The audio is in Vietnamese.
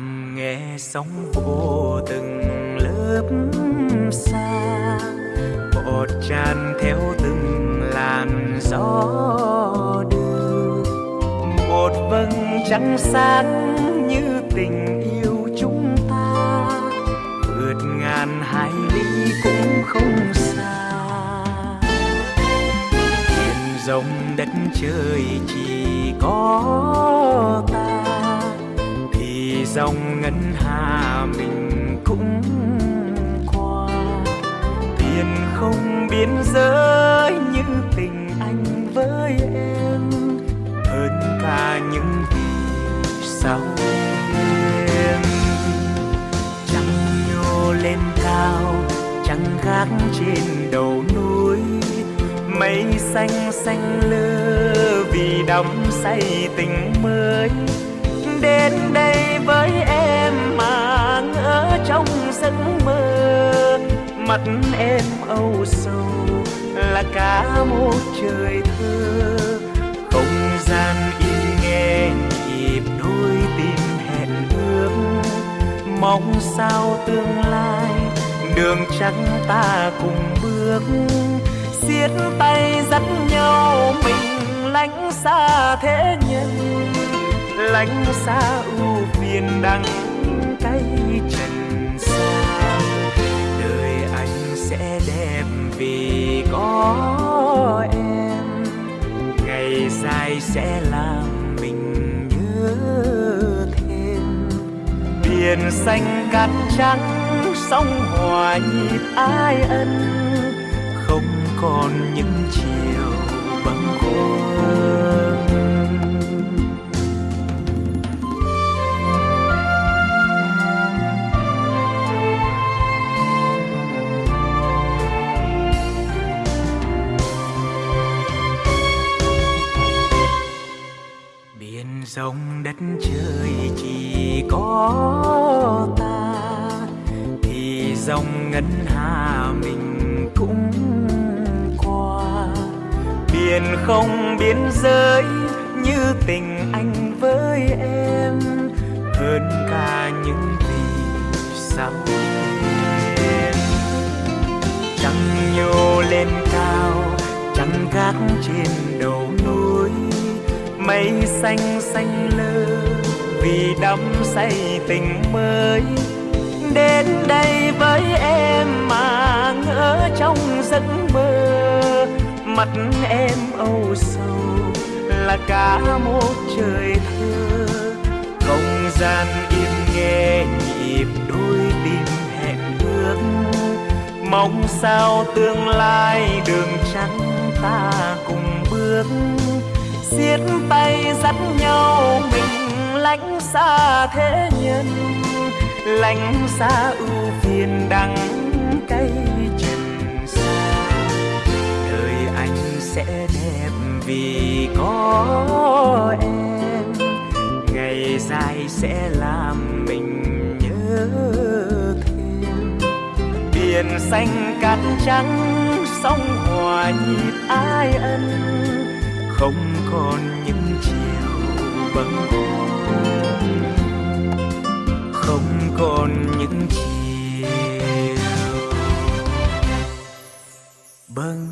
nghe sóng vỗ từng lớp xa, bọt tràn theo từng làn gió đưa. Một vầng trăng sáng như tình yêu chúng ta, vượt ngàn hải lý cũng không xa. Biển rộng đất trời chỉ có ta dòng ngân hà mình cũng qua. Tiền không biên giới như tình anh với em, hơn cả những vì sao em. Trăng nhô lên cao, trăng gác trên đầu núi, mây xanh xanh lơ vì đắm say tình mới đến đây với em mà ngỡ trong giấc mơ. Mặt em âu sầu là cả một trời thơ. Không gian im nghe nhịp đôi tim hẹn ước. Mong sao tương lai đường trắng ta cùng bước. Siết tay dắt nhau mình lánh xa thế nhân lánh xa ưu phiền đắng cay trần xa. Đời anh sẽ đẹp vì có em. Ngày dài sẽ làm mình nhớ thêm. Biển xanh cát trắng, sóng hòa nhịp ai ân. Không còn những chiều bâng khuâng sông đất trời chỉ có ta, thì dòng ngân hà mình cũng qua. Biển không biên giới như tình anh với em, hơn cả những vì sao em. Trăng nhô lên cao, trăng gác trên đầu núi mây xanh xanh lơ, vì đắm say tình mới. Đến đây với em mà ngỡ trong giấc mơ. Mặt em âu sầu là cả một trời thơ. Không gian im nghe nhịp đôi tim hẹn ước. Mong sao tương lai đường trắng ta cùng bước siết tay dắt nhau, mình lánh xa thế nhân. Lánh xa ưu phiền đắng cay trần xa đời anh sẽ đẹp vì có em. Ngày dài sẽ làm mình nhớ thêm. Biển xanh cát trắng sông hòa nhịp ai ân không còn những chiều bâng khuâng không còn những chiều bâng